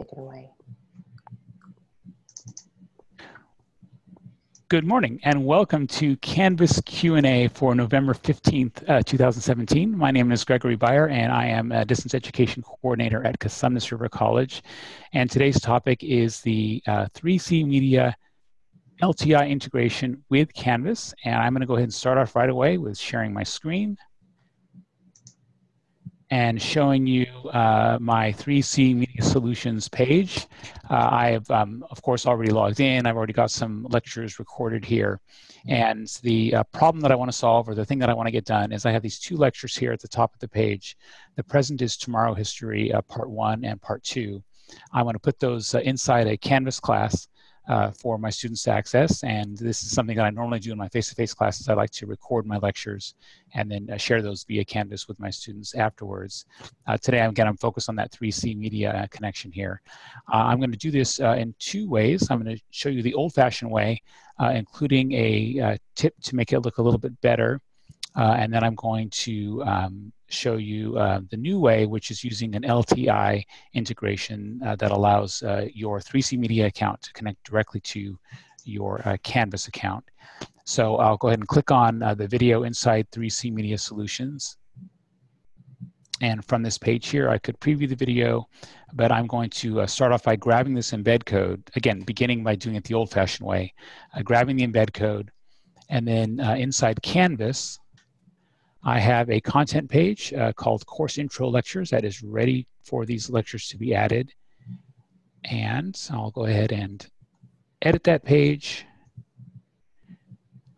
take it away. Good morning and welcome to Canvas Q&A for November 15th, uh, 2017. My name is Gregory Beyer and I am a Distance Education Coordinator at Cosumnes River College. And today's topic is the uh, 3C Media LTI integration with Canvas. And I'm gonna go ahead and start off right away with sharing my screen and showing you uh, my 3C Media Solutions page. Uh, I have, um, of course, already logged in. I've already got some lectures recorded here. And the uh, problem that I want to solve, or the thing that I want to get done, is I have these two lectures here at the top of the page. The present is tomorrow history, uh, part one and part two. I want to put those uh, inside a Canvas class uh, for my students to access. And this is something that I normally do in my face-to-face -face classes. I like to record my lectures and then uh, share those via Canvas with my students afterwards. Uh, today, again, I'm focused on that 3C media uh, connection here. Uh, I'm going to do this uh, in two ways. I'm going to show you the old-fashioned way, including a tip to make it look a little bit better. and then I'm going to um, show you uh, the new way, which is using an LTI integration uh, that allows uh, your 3C Media account to connect directly to your uh, Canvas account. So I'll go ahead and click on uh, the video inside 3C Media Solutions. And from this page here, I could preview the video, but I'm going to uh, start off by grabbing this embed code, again, beginning by doing it the old-fashioned way, grabbing the embed code, and then inside Canvas, I have a content page uh, called Course Intro Lectures that is ready for these lectures to be added. And I'll go ahead and edit that page.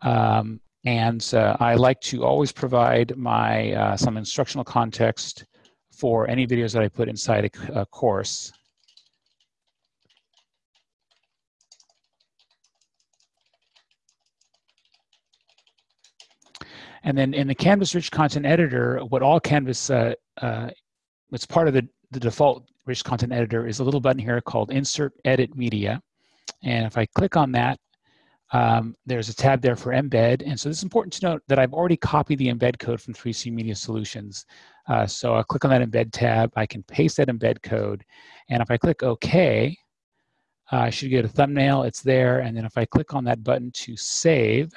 Um, and uh, I like to always provide my uh, some instructional context for any videos that I put inside a, a course. And then in the Canvas Rich Content Editor, what all Canvas, uh, uh, what's part of the, the default Rich Content Editor is a little button here called Insert Edit Media. And if I click on that, um, there's a tab there for embed. And so it's important to note that I've already copied the embed code from 3C Media Solutions. Uh, so I'll click on that embed tab. I can paste that embed code. And if I click OK, uh, I should get a thumbnail. It's there. And then if I click on that button to save,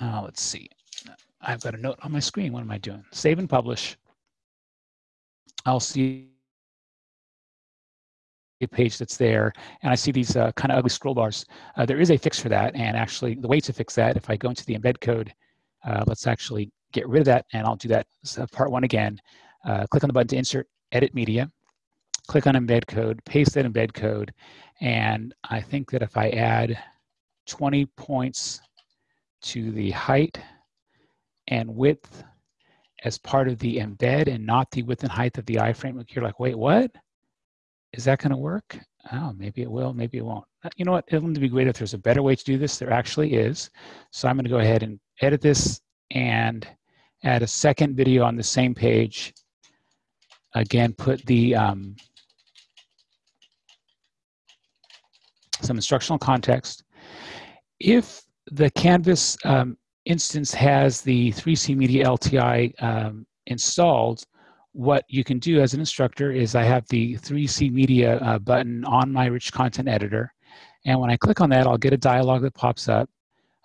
Uh, let's see. I've got a note on my screen. What am I doing? Save and publish. I'll see a page that's there, and I see these uh, kind of ugly scroll bars. Uh, there is a fix for that, and actually the way to fix that, if I go into the embed code, uh, let's actually get rid of that, and I'll do that so part one again. Uh, click on the button to insert edit media, click on embed code, paste that embed code, and I think that if I add 20 points to the height and width as part of the embed and not the width and height of the iframe. You're like, wait, what? Is that going to work? Oh, maybe it will, maybe it won't. Uh, you know what? It would be great if there's a better way to do this. There actually is. So I'm going to go ahead and edit this and add a second video on the same page. Again, put the um, some instructional context. If the Canvas um, instance has the 3C Media LTI um, installed, what you can do as an instructor is I have the 3C Media uh, button on my rich content editor. And when I click on that, I'll get a dialog that pops up.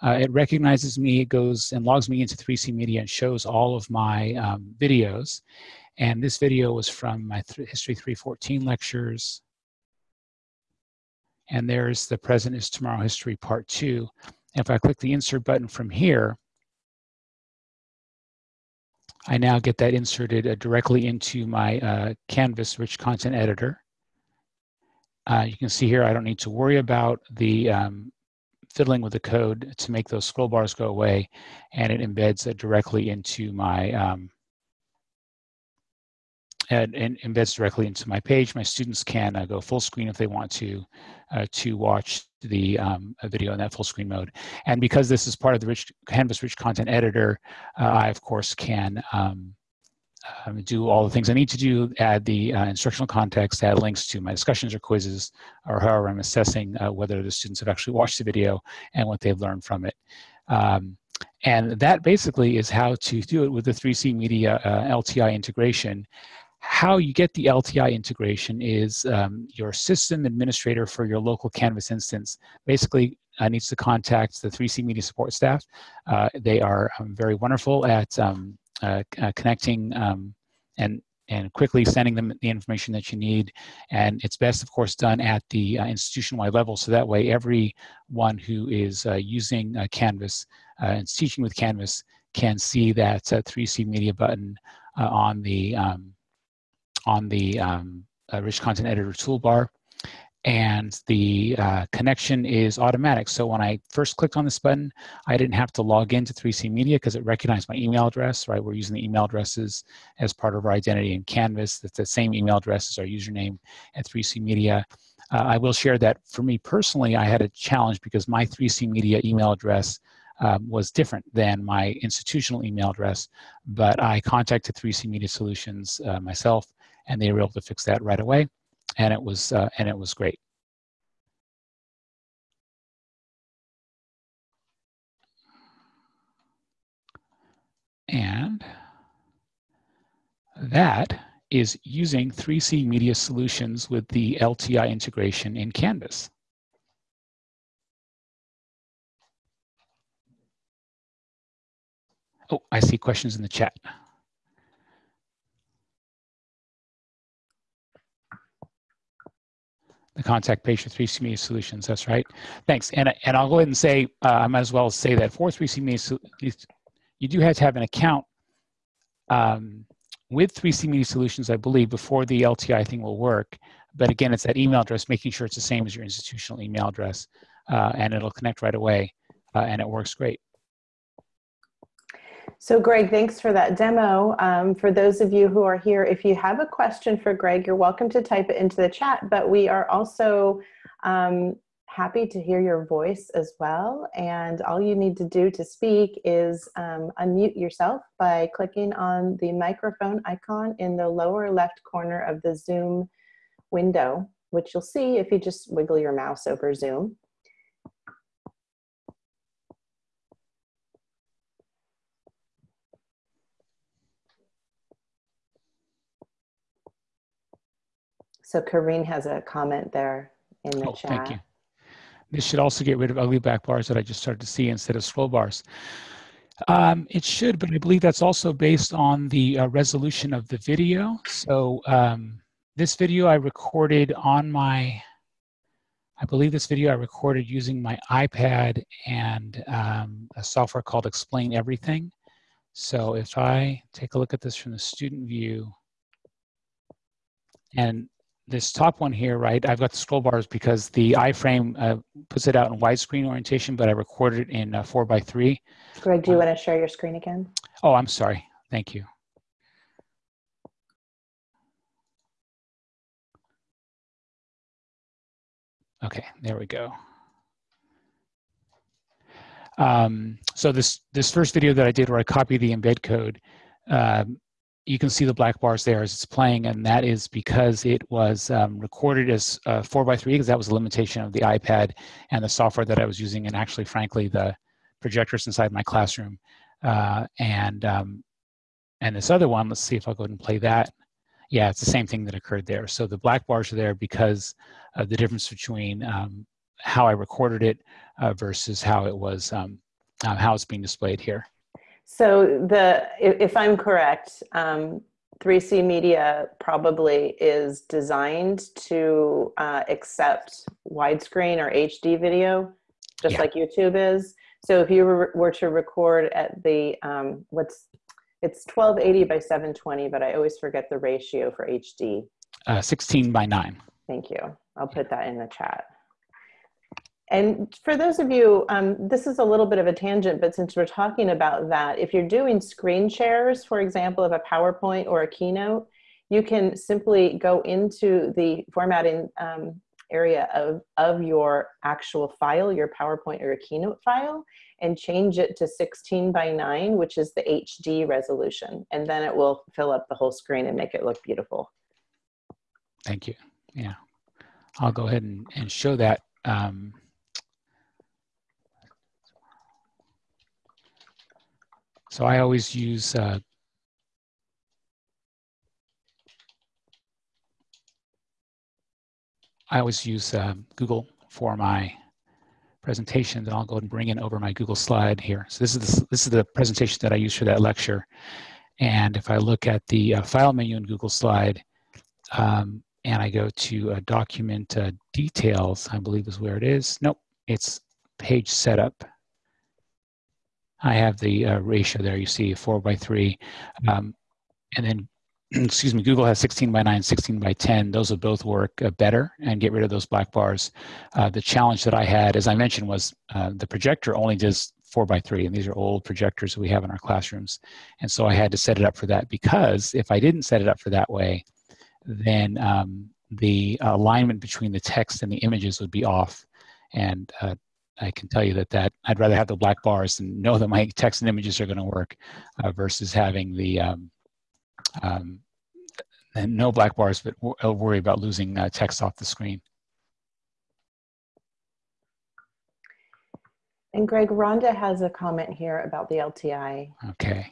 Uh, it recognizes me, it goes and logs me into 3C Media and shows all of my um, videos. And this video was from my th History 314 lectures. And there's the present is tomorrow history part two. If I click the insert button from here, I now get that inserted uh, directly into my uh, Canvas rich content editor. Uh, you can see here I don't need to worry about the um, fiddling with the code to make those scroll bars go away and it embeds it directly into my um, and, and, embeds directly into my page. My students can uh, go full screen if they want to uh, to watch the um, video in that full screen mode. And because this is part of the rich Canvas Rich Content Editor, uh, I of course can um, um, do all the things I need to do, add the uh, instructional context, add links to my discussions or quizzes, or however I'm assessing uh, whether the students have actually watched the video and what they've learned from it. Um, and that basically is how to do it with the 3C Media uh, LTI integration. How you get the LTI integration is um, your system administrator for your local Canvas instance basically uh, needs to contact the 3C Media support staff. Uh, they are um, very wonderful at um, uh, uh, connecting um, and and quickly sending them the information that you need. And it's best, of course, done at the uh, institution-wide level, so that way everyone who is uh, using Canvas and teaching with Canvas can see that 3C Media button on the um, on the um, Rich Content Editor toolbar and the uh, connection is automatic. So when I first clicked on this button, I didn't have to log into 3C Media because it recognized my email address, right? We're using the email addresses as part of our identity in Canvas. That's the same email address as our username at 3C Media. Uh, I will share that for me personally, I had a challenge because my 3C Media email address um, was different than my institutional email address, but I contacted 3C Media Solutions uh, myself and they were able to fix that right away and it was uh, and it was great. And that is using 3C Media Solutions with the LTI integration in Canvas. Oh, I see questions in the chat. Contact for 3C Media Solutions. That's right. Thanks. And, and I'll go ahead and say, uh, I might as well say that for 3C Media, you do have to have an account um, with 3C Media Solutions, I believe, before the LTI thing will work. But again, it's that email address, making sure it's the same as your institutional email address, uh, and it'll connect right away, uh, and it works great. So Greg, thanks for that demo. Um, for those of you who are here, if you have a question for Greg, you're welcome to type it into the chat, but we are also um, happy to hear your voice as well. And all you need to do to speak is um, unmute yourself by clicking on the microphone icon in the lower left corner of the Zoom window, which you'll see if you just wiggle your mouse over Zoom. So Karine has a comment there in the oh, chat. Thank you. This should also get rid of ugly back bars that I just started to see instead of scroll bars. Um, it should, but I believe that's also based on the uh, resolution of the video. So um, this video I recorded on my, I believe this video I recorded using my iPad and um, a software called Explain Everything. So if I take a look at this from the student view, and this top one here, right, I've got the scroll bars because the iframe uh, puts it out in widescreen orientation, but I recorded it in uh, 4 by 3 Greg, do you uh, want to share your screen again? Oh, I'm sorry. Thank you. Okay, there we go. Um, so this, this first video that I did where I copied the embed code, um, you can see the black bars there as it's playing, and that is because it was um, recorded as uh, 4x3, because that was a limitation of the iPad and the software that I was using, and actually, frankly, the projectors inside my classroom. Uh, and, um, and this other one, let's see if I'll go ahead and play that. Yeah, it's the same thing that occurred there. So the black bars are there because of the difference between um, how I recorded it uh, versus how it was, um, uh, how it's being displayed here. So the if I'm correct, um, 3C Media probably is designed to uh, accept widescreen or HD video, just yeah. like YouTube is. So if you were to record at the, um, what's, it's 1280 by 720, but I always forget the ratio for HD. Uh, 16 by 9. Thank you. I'll put that in the chat. And for those of you, um, this is a little bit of a tangent, but since we're talking about that, if you're doing screen shares, for example, of a PowerPoint or a Keynote, you can simply go into the formatting um, area of, of your actual file, your PowerPoint or a Keynote file, and change it to 16 by 9, which is the HD resolution. And then it will fill up the whole screen and make it look beautiful. Thank you. Yeah. I'll go ahead and, and show that. Um, So I always use uh, I always use uh, Google for my presentations, and I'll go and bring in over my Google slide here. So this is the, this is the presentation that I use for that lecture. And if I look at the uh, file menu in Google Slide, um, and I go to uh, document uh, details, I believe is where it is. Nope, it's page setup. I have the uh, ratio there, you see four by three. Um, and then excuse me, Google has 16 by 9, 16 by 10. Those will both work uh, better and get rid of those black bars. Uh, the challenge that I had, as I mentioned, was uh, the projector only does 4 by 3, and these are old projectors that we have in our classrooms. And so I had to set it up for that because if I didn't set it up for that way, then um, the alignment between the text and the images would be off. And uh, I can tell you that that I'd rather have the black bars and know that my text and images are going to work uh, versus having the um, um, and no black bars, but I'll worry about losing uh, text off the screen. And Greg, Rhonda has a comment here about the LTI. Okay.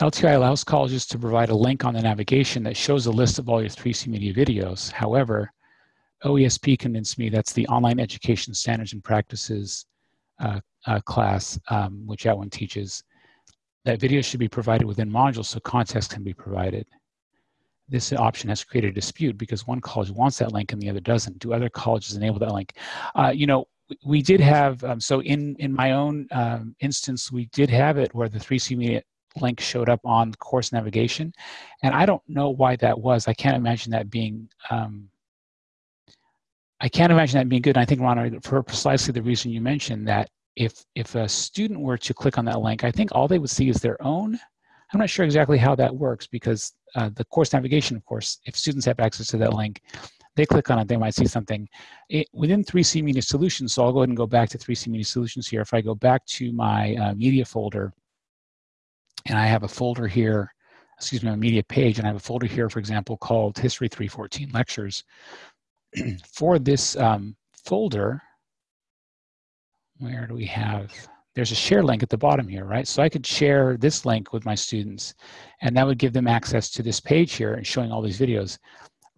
LTI allows colleges to provide a link on the navigation that shows a list of all your 3C Media videos. However, OESP convinced me that's the Online Education Standards and Practices uh, uh, class, um, which one teaches, that videos should be provided within modules so context can be provided. This option has created a dispute because one college wants that link and the other doesn't. Do other colleges enable that link? Uh, you know, we did have, um, so in, in my own um, instance, we did have it where the 3C Media link showed up on course navigation. And I don't know why that was. I can't imagine that being, um, I can't imagine that being good. And I think, Ron, for precisely the reason you mentioned that if if a student were to click on that link, I think all they would see is their own. I'm not sure exactly how that works because uh, the course navigation, of course, if students have access to that link, they click on it, they might see something. It, within 3C Media Solutions, so I'll go ahead and go back to 3C Media Solutions here. If I go back to my uh, media folder, and I have a folder here, excuse me, a media page, and I have a folder here, for example, called History 314 Lectures. For this um, folder, where do we have, there's a share link at the bottom here, right? So I could share this link with my students and that would give them access to this page here and showing all these videos.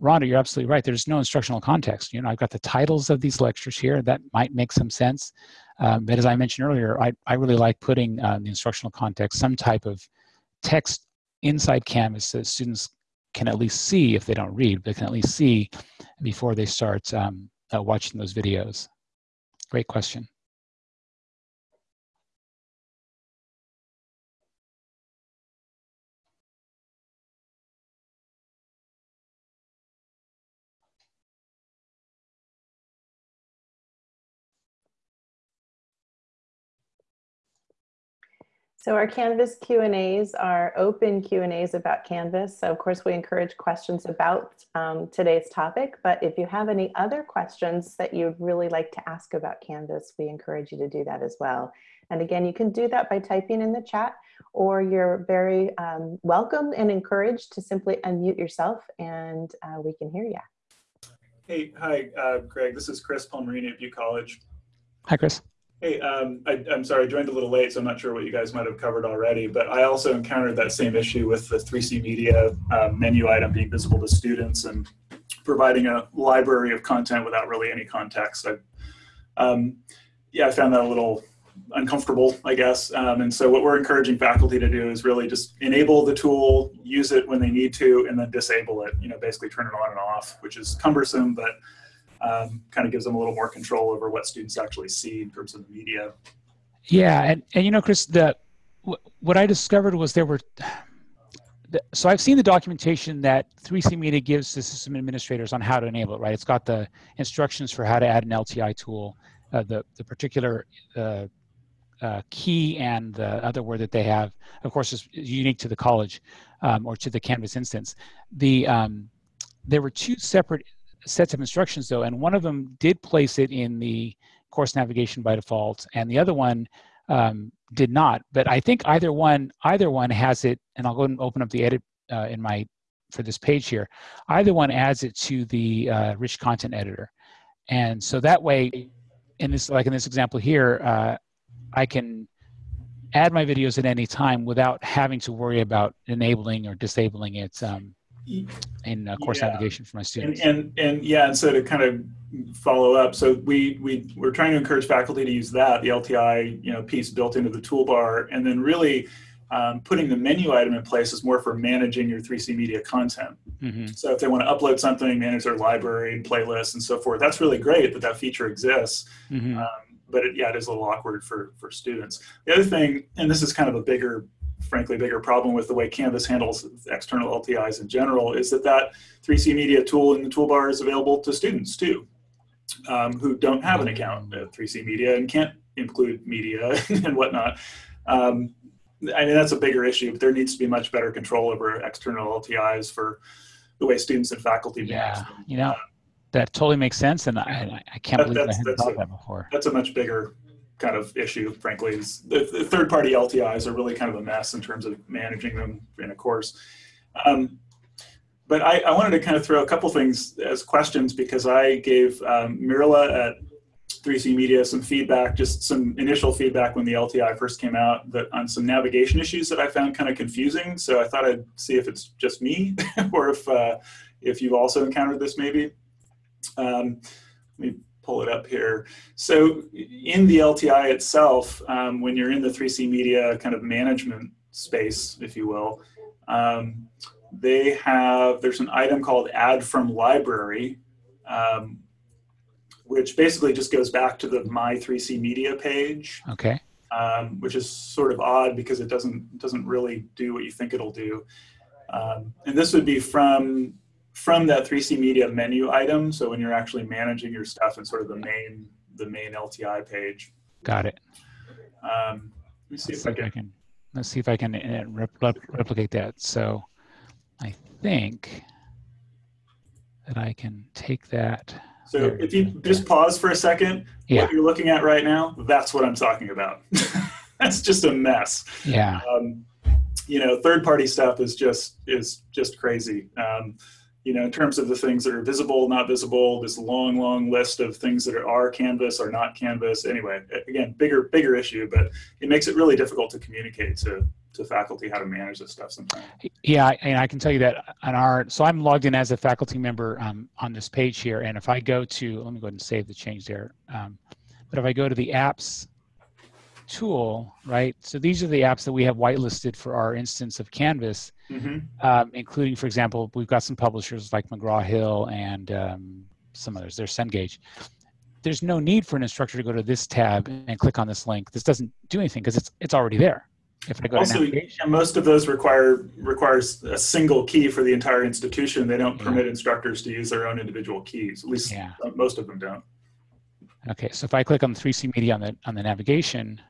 Rhonda, you're absolutely right. There's no instructional context. You know, I've got the titles of these lectures here. That might make some sense. Um, but as I mentioned earlier, I, I really like putting uh, the instructional context, some type of text inside Canvas so students can at least see, if they don't read, but can at least see before they start um, uh, watching those videos. Great question. So our Canvas Q&As are open Q&As about Canvas. So of course we encourage questions about um, today's topic, but if you have any other questions that you'd really like to ask about Canvas, we encourage you to do that as well. And again, you can do that by typing in the chat or you're very um, welcome and encouraged to simply unmute yourself and uh, we can hear you. Hey, hi, uh, Greg. This is Chris Palmerini at Butte College. Hi, Chris. Hey, um, I, am sorry, I joined a little late, so I'm not sure what you guys might have covered already, but I also encountered that same issue with the 3C Media uh, menu item being visible to students and providing a library of content without really any context. I, um, yeah, I found that a little uncomfortable, I guess. Um, and so what we're encouraging faculty to do is really just enable the tool, use it when they need to, and then disable it, you know, basically turn it on and off, which is cumbersome, but um, kind of gives them a little more control over what students actually see in terms of the media. Yeah, and, and you know, Chris, the what I discovered was there were. so I've seen the documentation that 3C Media gives to system administrators on how to enable it. Right, it's got the instructions for how to add an LTI tool, uh, the the particular uh, uh, key and the other word that they have, of course, is unique to the college um, or to the Canvas instance. The um, there were two separate sets of instructions though, and one of them did place it in the course navigation by default, and the other one um, did not. But I think either one, either one has it, and I'll go and open up the edit uh, in my for this page here. Either one adds it to the uh, rich content editor, and so that way, in this like in this example here, uh, I can add my videos at any time without having to worry about enabling or disabling it um, in uh, course Yeah. navigation for my students. and and yeah, and so to kind of follow up, so we we we're trying to encourage faculty to use that the LTI you know piece built into the toolbar, and then really um, putting the menu item in place is more for managing your 3C media content. hmm So if they want to upload something, manage their library and playlists and so forth, that's really great that that feature exists. hmm Um, but it, yeah, it is a little awkward for for students. The other thing, and this is kind of a bigger, frankly, bigger problem with the way Canvas handles external LTIs in general, is that that 3C Media tool in the toolbar is available to students too, um, who don't have an account at 3C Media and can't include media and whatnot. Um, I mean, that's a bigger issue, but there needs to be much better control over external LTIs for the way students and faculty manage Yeah, them. you know, that totally makes sense, and I, I can't That- believe I hadn't that's thought a- that before. that's a much bigger kind of issue, frankly. Is the, third-party LTIs are really kind of a mess in terms of managing them in a course. Um, but I, I wanted to kind of throw a couple things as questions because I gave um, Mirla at 3C Media some feedback, just some initial feedback when the LTI first came out, that on some navigation issues that I found kind of confusing. So I thought I'd see if it's just me or if uh, if you've also encountered this maybe. Um, let me pull it up here. So in the LTI itself, um, when you're in the 3C Media kind of management space, if you will, um, they have, there's an item called add from library, um, which basically just goes back to the My 3C Media page, Okay. um, which is sort of odd because it doesn't, doesn't really do what you think it'll do. Um, and this would be from from that 3C Media menu item. So when you're actually managing your stuff in sort of the main the main LTI page. Got it. Um, let me see Let's if I can. can. Let's see if I can uh, rep- replicate that. So, I think that I can take that. So There if you just pause for a second, Yeah. what you're looking at right now, that's what I'm talking about. that's just a mess. Yeah. Um, you know, third party stuff is just is just crazy. Um, you know, in terms of the things that are visible, not visible, this long, long list of things that are, Canvas or not Canvas. Anyway, again, bigger, bigger issue, but it makes it really difficult to communicate to to faculty how to manage this stuff sometimes. Yeah, and I can tell you that on our, so I'm logged in as a faculty member um, on this page here, and if I go to, let me go ahead and save the change there. Um, but if I go to the apps tool, right? So these are the apps that we have whitelisted for our instance of Canvas, hmm um, including, for example, we've got some publishers like McGraw Hill and um, some others. There's Cengage. There's no need for an instructor to go to this tab and click on this link. This doesn't do anything because it's it's already there. If I go Also, most of those require requires a single key for the entire institution. They don't Yeah. permit instructors to use their own individual keys. At least Yeah. uh, most of them don't. Okay, so if I click on 3C Media on the on the navigation,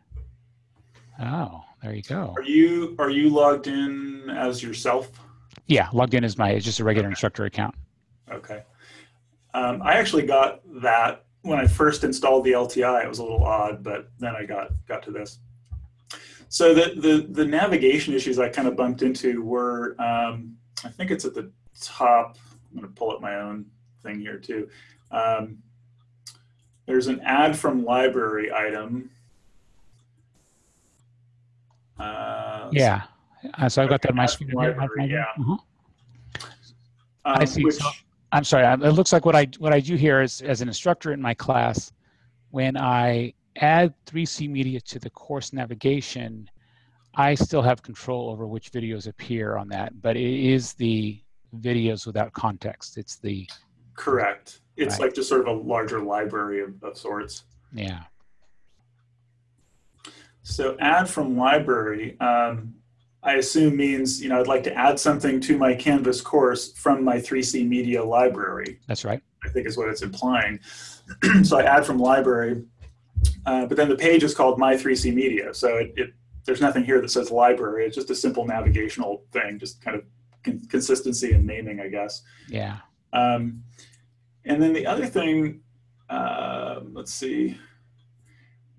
oh, there you go. Are you are you logged in as yourself? Yeah, logged in as my it's just a regular instructor account. Okay. Um, I actually got that when I first installed the LTI. It was a little odd, but then I got got to this. So the the, the navigation issues I kind of bumped into were um, I think it's at the top. I'm going to pull up my own thing here too. Um, there's an add from library item. Uh, Yeah, uh, so I've got that on my screen. library, yeah. Um, I see. Which, So- I'm sorry. It looks like what I what I do here is as an instructor in my class, when I add 3C Media to the course navigation, I still have control over which videos appear on that, but it is the videos without context. It's the Correct. It's Right. like just sort of a larger library of, of sorts. yeah. So add from library, um, I assume means, you know, I'd like to add something to my Canvas course from my 3C media library, That's right. I think is what it's implying. so I add from library, uh, but then the page is called my 3C media. So it, it, there's nothing here that says library. It's just a simple navigational thing, just kind of con- consistency and naming, I guess. Yeah. Um, and then the other thing, uh, let's see.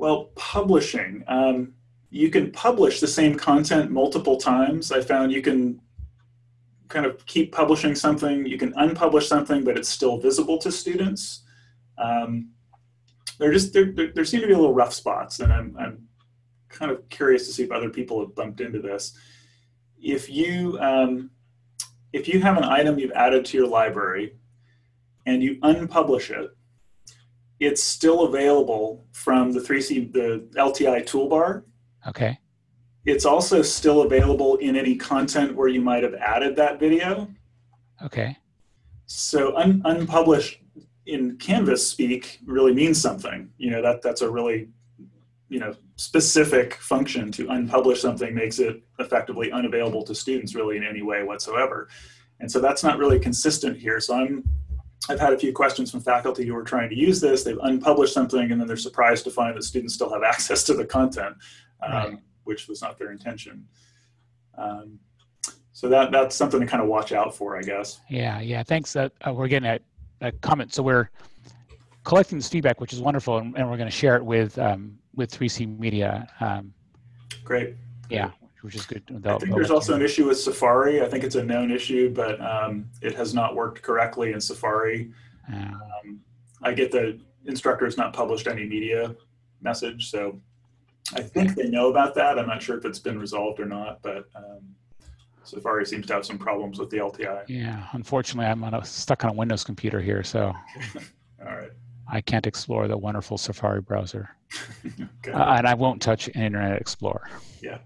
Well, publishing. Um, you can publish the same content multiple times. I found you can kind of keep publishing something. You can unpublish something, but it's still visible to students. Um, there just there, there, there seem to be a little rough spots, and I'm, I'm kind of curious to see if other people have bumped into this. If you um, if you have an item you've added to your library and you unpublish it, it's still available from the 3C the LTI toolbar. Okay. It's also still available in any content where you might have added that video. Okay. So un unpublished in Canvas speak really means something. You know, that that's a really, you know, specific function to unpublish something makes it effectively unavailable to students really in any way whatsoever. And so that's not really consistent here. So I'm, I've had a few questions from faculty who are trying to use this. They've unpublished something and then they're surprised to find that students still have access to the content, um, right. which was not their intention. Um, so that that's something to kind of watch out for, I guess. Yeah, yeah. Thanks. Uh, we're getting a, a, comment. So we're collecting this feedback, which is wonderful, and, and we're going to share it with um, with 3C Media. Um, Great. Yeah, which is good. I think there's also an issue with Safari. I think it's a known issue, but um, it has not worked correctly in Safari. Um, I get the instructor has not published any media message, so I think they know about that. I'm not sure if it's been resolved or not, but um, Safari seems to have some problems with the LTI. Yeah, unfortunately, I'm on a, stuck on a Windows computer here, so all right. I can't explore the wonderful Safari browser, okay. uh, and I won't touch Internet Explorer. Yeah.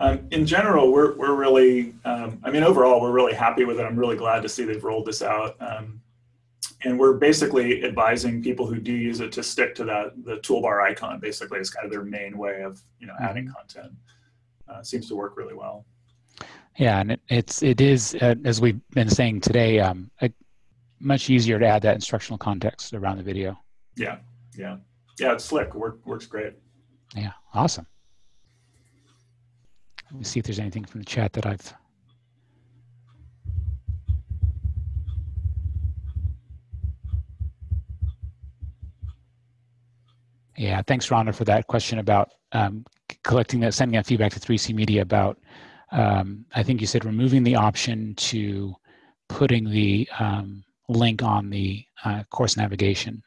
Um, in general, we're we're really, um, I mean, overall, we're really happy with it. I'm really glad to see they've rolled this out. Um, and we're basically advising people who do use it to stick to that the toolbar icon basically as kind of their main way of you know adding mm-hmm. content uh, seems to work really well yeah, and it, it's it is uh, as we've been saying today, um, a, much easier to add that instructional context around the video. Yeah, yeah, yeah. It's slick. Work, works great. Yeah, awesome. Let me see if there's anything from the chat that I've. Yeah, thanks, Rhonda, for that question about um, collecting that, sending that feedback to 3C Media about um, I think you said removing the option to putting the um, link on the uh, course navigation.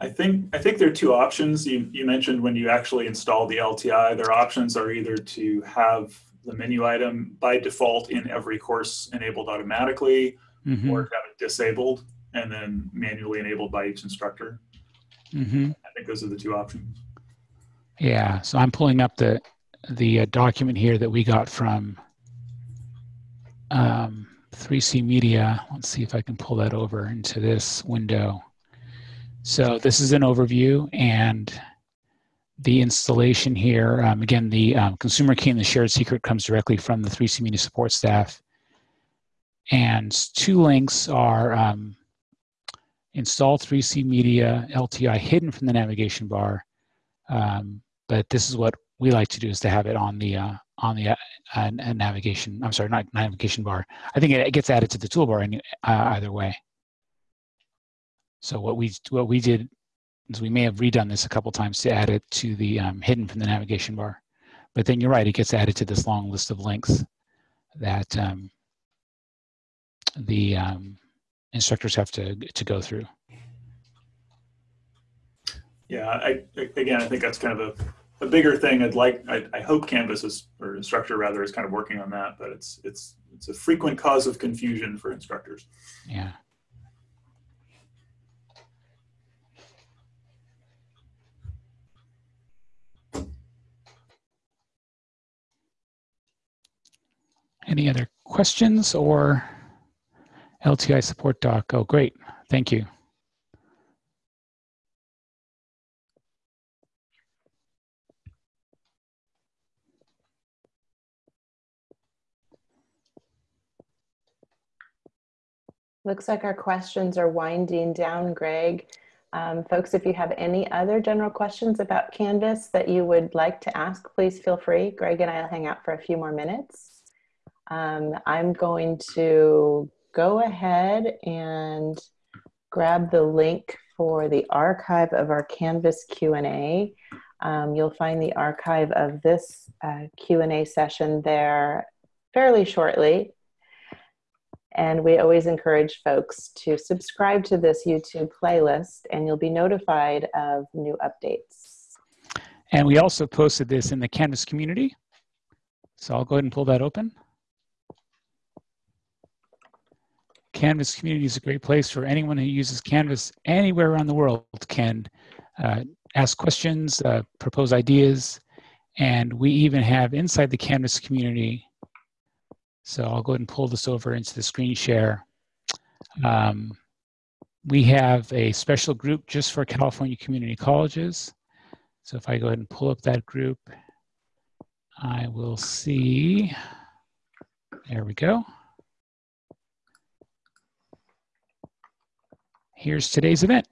I think I think there are two options. You, you mentioned when you actually install the LTI, their options are either to have the menu item by default in every course enabled automatically, mm -hmm. or have it disabled and then manually enabled by each instructor. Mm-hmm. I think those are the two options. Yeah, so I'm pulling up the the uh, document here that we got from um, 3C Media. Let's see if I can pull that over into this window. So this is an overview and the installation here. Um, again, the um, consumer key and the shared secret comes directly from the 3C Media support staff. And two links are um, install 3C Media LTI hidden from the navigation bar. Um, but this is what we like to do is to have it on the uh, on the uh, uh, navigation. I'm sorry, not navigation bar. I think it, gets added to the toolbar any, uh, either way. So what we what we did is we may have redone this a couple times to add it to the um, hidden from the navigation bar. But then you're right, it gets added to this long list of links that um, the um, instructors have to to go through. Yeah, I again, I think that's kind of a, a bigger thing. I'd like, I, I hope Canvas is, or Instructure rather, is kind of working on that, but it's it's it's a frequent cause of confusion for instructors. Yeah. Any other questions or LTI support doc. Oh, great. Thank you. Looks like our questions are winding down, Greg. Um, folks, if you have any other general questions about Canvas that you would like to ask, please feel free. Greg and I will hang out for a few more minutes. Um, I'm going to go ahead and grab the link for the archive of our Canvas Q&A. Um, you'll find the archive of this uh, Q&A session there fairly shortly. And we always encourage folks to subscribe to this YouTube playlist and you'll be notified of new updates. And we also posted this in the Canvas community. So I'll go ahead and pull that open. Canvas community is a great place for anyone who uses Canvas anywhere around the world can uh, ask questions, uh, propose ideas, and we even have inside the Canvas community. So I'll go ahead and pull this over into the screen share. Um, we have a special group just for California community colleges. So if I go ahead and pull up that group, I will see, there we go. Here's today's event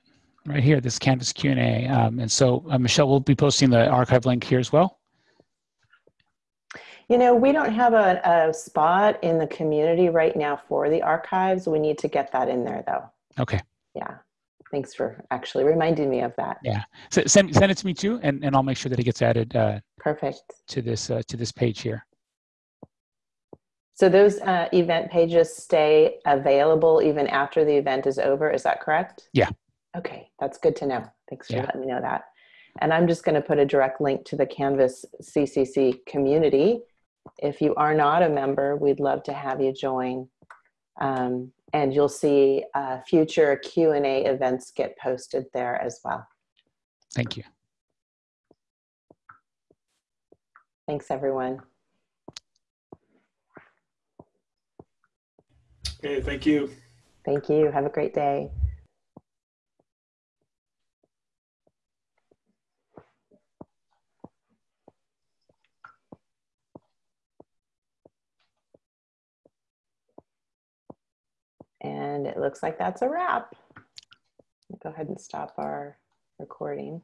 right here, this Canvas Q&A. Um, and so uh, Michelle will be posting the archive link here as well. You know, we don't have a, a spot in the community right now for the archives. We need to get that in there though. Okay. Yeah. Thanks for actually reminding me of that. Yeah. So send, send it to me too, and, and I'll make sure that it gets added uh, Perfect. to this uh, to this page here. So those uh, event pages stay available even after the event is over. Is that correct? Yeah. Okay, that's good to know. Thanks for Yeah. letting me know that. And I'm just going to put a direct link to the Canvas CCC community. If you are not a member, we'd love to have you join. Um, and you'll see uh, future Q&A events get posted there as well. Thank you. Thanks, everyone. Okay, thank you. Thank you. Have a great day. And it looks like that's a wrap. Go ahead and stop our recording.